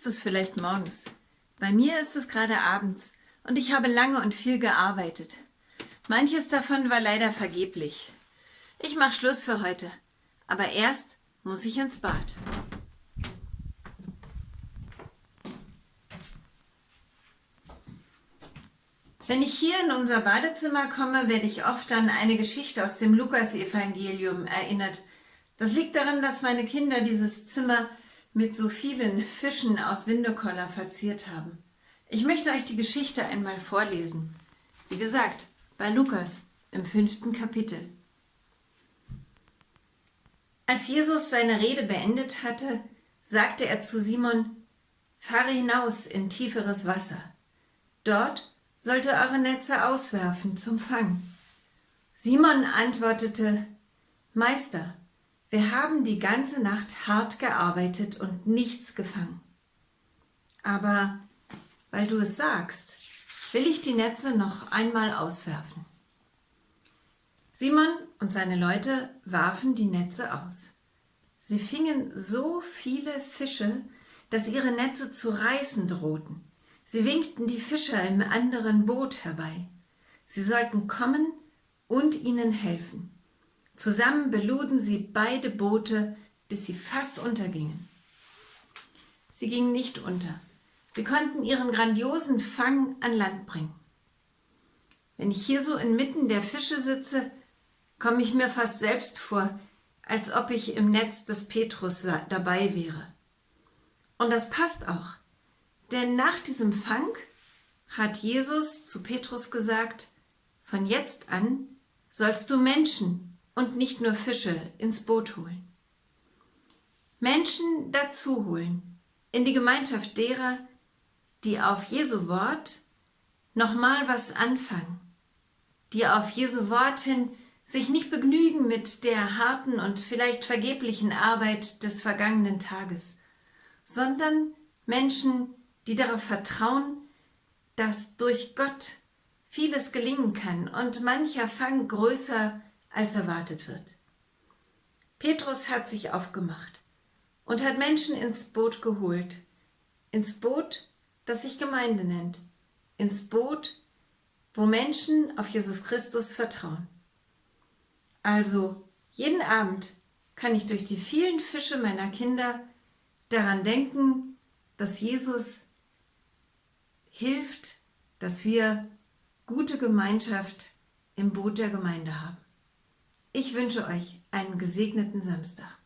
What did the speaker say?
Ist es vielleicht morgens. Bei mir ist es gerade abends und ich habe lange und viel gearbeitet. Manches davon war leider vergeblich. Ich mache Schluss für heute, aber erst muss ich ins Bad. Wenn ich hier in unser Badezimmer komme, werde ich oft an eine Geschichte aus dem Lukas-Evangelium erinnert. Das liegt daran, dass meine Kinder dieses Zimmer mit so vielen Fischen aus Windekoller verziert haben. Ich möchte euch die Geschichte einmal vorlesen. Wie gesagt, bei Lukas im fünften Kapitel. Als Jesus seine Rede beendet hatte, sagte er zu Simon, Fahre hinaus in tieferes Wasser. Dort sollt ihr eure Netze auswerfen zum Fang. Simon antwortete, Meister, wir haben die ganze Nacht hart gearbeitet und nichts gefangen. Aber weil du es sagst, will ich die Netze noch einmal auswerfen. Simon und seine Leute warfen die Netze aus. Sie fingen so viele Fische, dass ihre Netze zu reißen drohten. Sie winkten die Fischer im anderen Boot herbei. Sie sollten kommen und ihnen helfen. Zusammen beluden sie beide Boote, bis sie fast untergingen. Sie gingen nicht unter. Sie konnten ihren grandiosen Fang an Land bringen. Wenn ich hier so inmitten der Fische sitze, komme ich mir fast selbst vor, als ob ich im Netz des Petrus dabei wäre. Und das passt auch, denn nach diesem Fang hat Jesus zu Petrus gesagt, von jetzt an sollst du Menschen und nicht nur Fische ins Boot holen. Menschen dazu holen, in die Gemeinschaft derer, die auf Jesu Wort nochmal was anfangen, die auf Jesu Wort hin sich nicht begnügen mit der harten und vielleicht vergeblichen Arbeit des vergangenen Tages, sondern Menschen, die darauf vertrauen, dass durch Gott vieles gelingen kann und mancher Fang größer als erwartet wird. Petrus hat sich aufgemacht und hat Menschen ins Boot geholt, ins Boot, das sich Gemeinde nennt, ins Boot, wo Menschen auf Jesus Christus vertrauen. Also jeden Abend kann ich durch die vielen Fische meiner Kinder daran denken, dass Jesus hilft, dass wir gute Gemeinschaft im Boot der Gemeinde haben. Ich wünsche euch einen gesegneten Samstag.